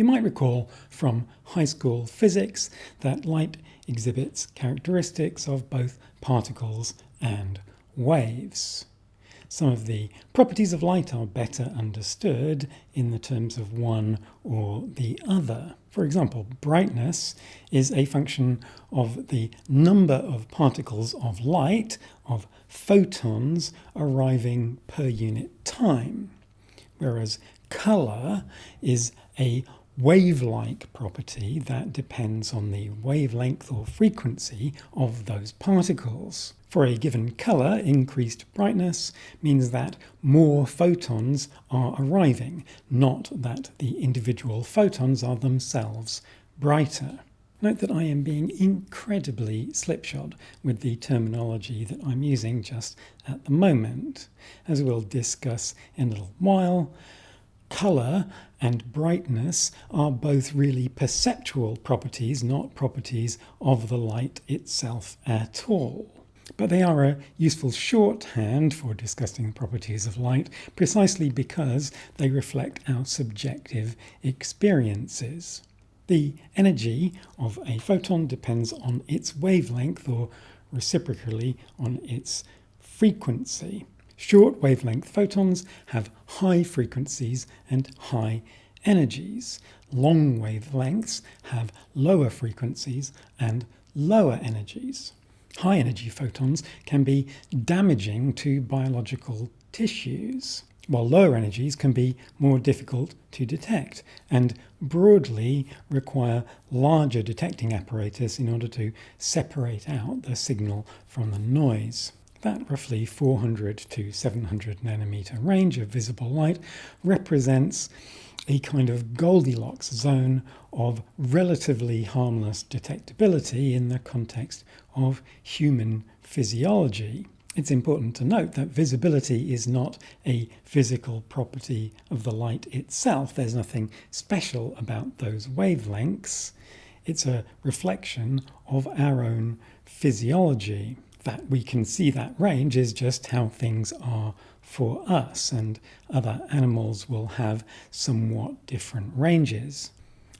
You might recall from high school physics that light exhibits characteristics of both particles and waves. Some of the properties of light are better understood in the terms of one or the other. For example, brightness is a function of the number of particles of light, of photons, arriving per unit time, whereas colour is a wave-like property that depends on the wavelength or frequency of those particles. For a given colour, increased brightness means that more photons are arriving, not that the individual photons are themselves brighter. Note that I am being incredibly slipshod with the terminology that I'm using just at the moment. As we'll discuss in a little while, colour and brightness are both really perceptual properties, not properties of the light itself at all. But they are a useful shorthand for discussing the properties of light precisely because they reflect our subjective experiences. The energy of a photon depends on its wavelength or reciprocally on its frequency. Short wavelength photons have high frequencies and high energies. Long wavelengths have lower frequencies and lower energies. High energy photons can be damaging to biological tissues, while lower energies can be more difficult to detect and broadly require larger detecting apparatus in order to separate out the signal from the noise. That roughly 400 to 700 nanometer range of visible light represents a kind of Goldilocks zone of relatively harmless detectability in the context of human physiology. It's important to note that visibility is not a physical property of the light itself. There's nothing special about those wavelengths. It's a reflection of our own physiology that we can see that range is just how things are for us, and other animals will have somewhat different ranges.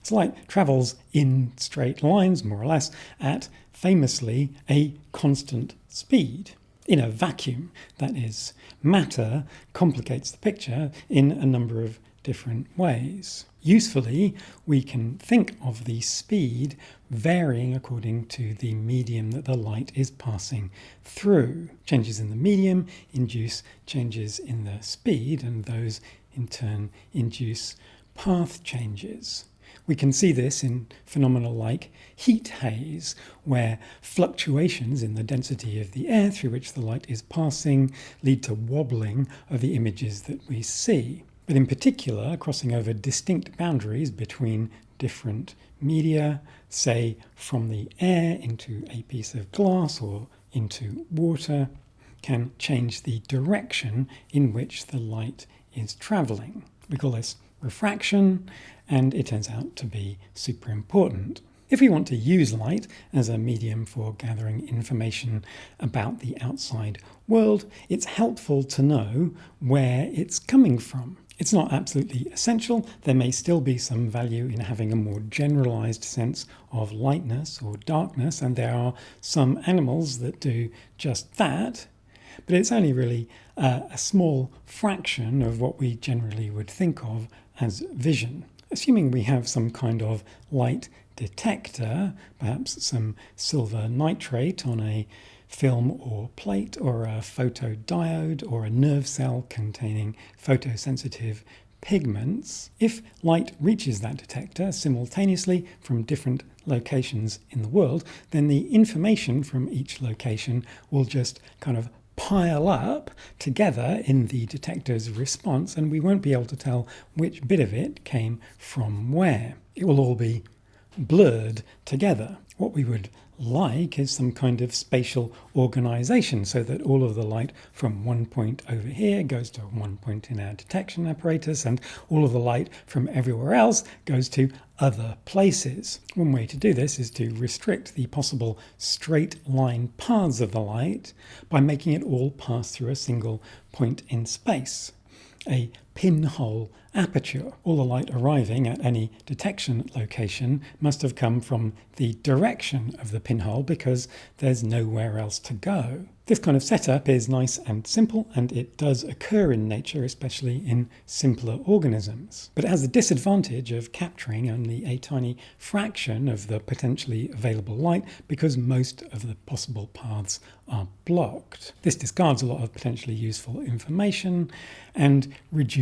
So light travels in straight lines, more or less, at famously a constant speed. In a vacuum, that is, matter complicates the picture in a number of different ways. Usefully, we can think of the speed varying according to the medium that the light is passing through. Changes in the medium induce changes in the speed, and those in turn induce path changes. We can see this in phenomena like heat haze, where fluctuations in the density of the air through which the light is passing lead to wobbling of the images that we see but in particular crossing over distinct boundaries between different media, say from the air into a piece of glass or into water, can change the direction in which the light is travelling. We call this refraction, and it turns out to be super important. If we want to use light as a medium for gathering information about the outside world, it's helpful to know where it's coming from. It's not absolutely essential. There may still be some value in having a more generalized sense of lightness or darkness, and there are some animals that do just that, but it's only really uh, a small fraction of what we generally would think of as vision. Assuming we have some kind of light detector, perhaps some silver nitrate on a film or plate or a photodiode or a nerve cell containing photosensitive pigments. If light reaches that detector simultaneously from different locations in the world, then the information from each location will just kind of pile up together in the detector's response and we won't be able to tell which bit of it came from where. It will all be blurred together. What we would like is some kind of spatial organization so that all of the light from one point over here goes to one point in our detection apparatus and all of the light from everywhere else goes to other places. One way to do this is to restrict the possible straight line paths of the light by making it all pass through a single point in space. A pinhole aperture. All the light arriving at any detection location must have come from the direction of the pinhole because there's nowhere else to go. This kind of setup is nice and simple, and it does occur in nature, especially in simpler organisms. But it has the disadvantage of capturing only a tiny fraction of the potentially available light because most of the possible paths are blocked. This discards a lot of potentially useful information and reduces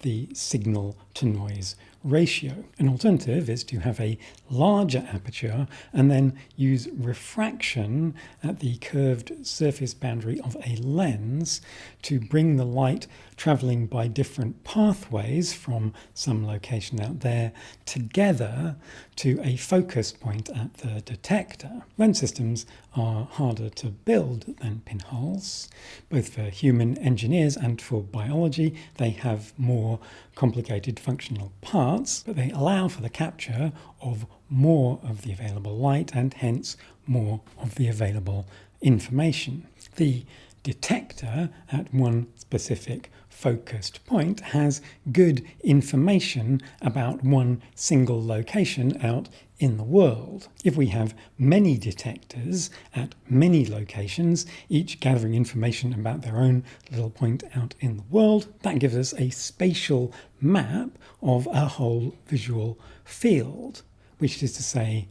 the signal to noise ratio. An alternative is to have a larger aperture and then use refraction at the curved surface boundary of a lens to bring the light travelling by different pathways from some location out there together to a focus point at the detector. Lens systems are harder to build than pinholes, both for human engineers and for biology. They have more complicated functional parts, but they allow for the capture of more of the available light and hence more of the available information. The detector at one specific focused point has good information about one single location out in the world. If we have many detectors at many locations, each gathering information about their own little point out in the world, that gives us a spatial map of a whole visual field, which is to say,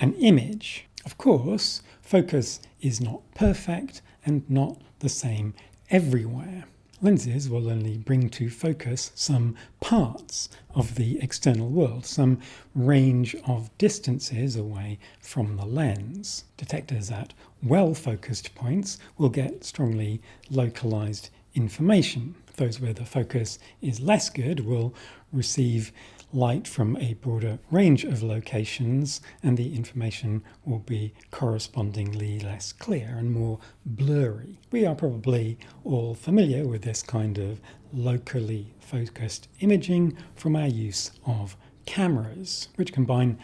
an image. Of course, focus is not perfect and not the same everywhere. Lenses will only bring to focus some parts of the external world, some range of distances away from the lens. Detectors at well-focused points will get strongly localized information. Those where the focus is less good will receive light from a broader range of locations and the information will be correspondingly less clear and more blurry. We are probably all familiar with this kind of locally focused imaging from our use of cameras, which combine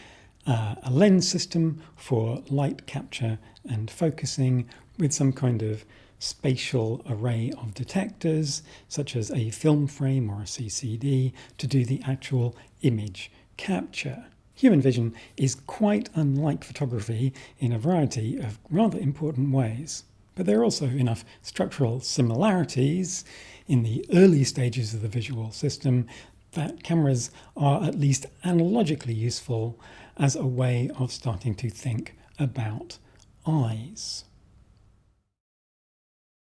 uh, a lens system for light capture and focusing with some kind of spatial array of detectors, such as a film frame or a CCD, to do the actual image capture. Human vision is quite unlike photography in a variety of rather important ways. But there are also enough structural similarities in the early stages of the visual system that cameras are at least analogically useful as a way of starting to think about eyes.